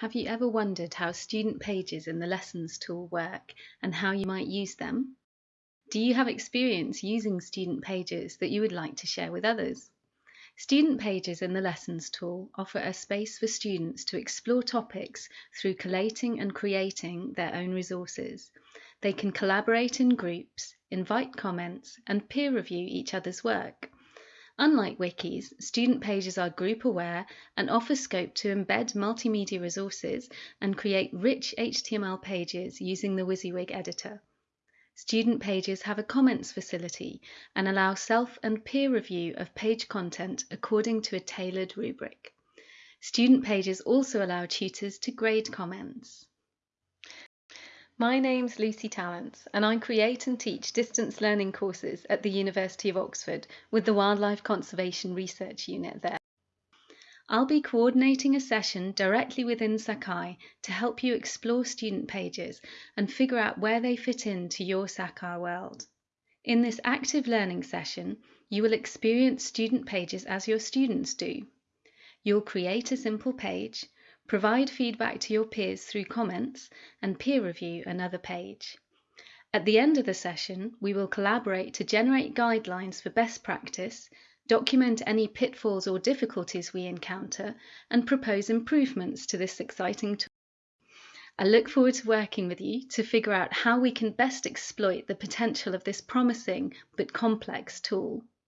Have you ever wondered how student pages in the Lessons tool work and how you might use them? Do you have experience using student pages that you would like to share with others? Student pages in the Lessons tool offer a space for students to explore topics through collating and creating their own resources. They can collaborate in groups, invite comments, and peer review each other's work. Unlike wikis, student pages are group aware and offer scope to embed multimedia resources and create rich HTML pages using the WYSIWYG editor. Student pages have a comments facility and allow self and peer review of page content according to a tailored rubric. Student pages also allow tutors to grade comments. My name's Lucy Tallents, and I create and teach distance learning courses at the University of Oxford with the Wildlife Conservation Research Unit there. I'll be coordinating a session directly within Sakai to help you explore student pages and figure out where they fit into your Sakai world. In this active learning session, you will experience student pages as your students do. You'll create a simple page, Provide feedback to your peers through comments and peer review another page. At the end of the session, we will collaborate to generate guidelines for best practice, document any pitfalls or difficulties we encounter, and propose improvements to this exciting tool. I look forward to working with you to figure out how we can best exploit the potential of this promising but complex tool.